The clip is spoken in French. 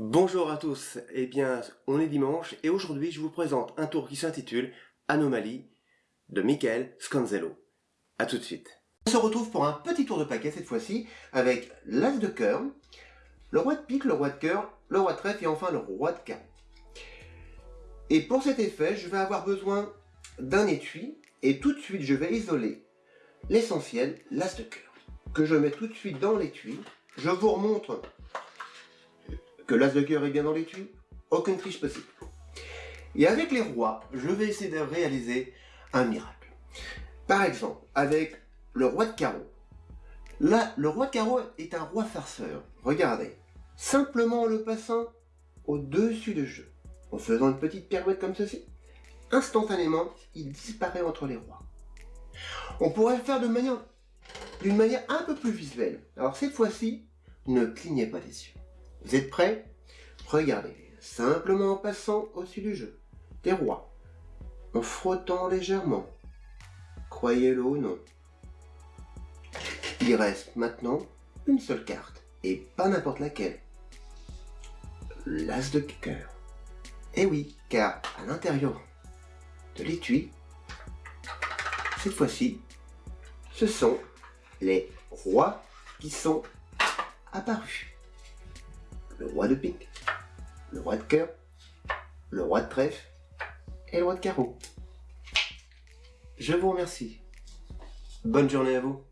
Bonjour à tous, eh bien on est dimanche et aujourd'hui je vous présente un tour qui s'intitule Anomalie de Michael Scanzello. A tout de suite. On se retrouve pour un petit tour de paquet cette fois-ci avec l'as de cœur, le roi de pique, le roi de cœur, le roi de trèfle et enfin le roi de carreau. Et pour cet effet, je vais avoir besoin d'un étui et tout de suite je vais isoler l'essentiel, l'as de cœur, que je mets tout de suite dans l'étui. Je vous remontre que l'as de cœur est bien dans l'étui, aucune triche possible. Et avec les rois, je vais essayer de réaliser un miracle. Par exemple, avec le roi de carreau. Là, le roi de carreau est un roi farceur. Regardez, simplement en le passant au-dessus de jeu, en faisant une petite pirouette comme ceci, instantanément, il disparaît entre les rois. On pourrait le faire de manière, d'une manière un peu plus visuelle. Alors cette fois-ci, ne clignez pas les yeux. Vous êtes prêts? Regardez, simplement en passant au-dessus du jeu, des rois, en frottant légèrement. Croyez-le ou non. Il reste maintenant une seule carte, et pas n'importe laquelle. L'as de cœur. Eh oui, car à l'intérieur de l'étui, cette fois-ci, ce sont les rois qui sont apparus roi de pique, le roi de cœur, le roi de trèfle et le roi de carreau. Je vous remercie. Bonne journée à vous.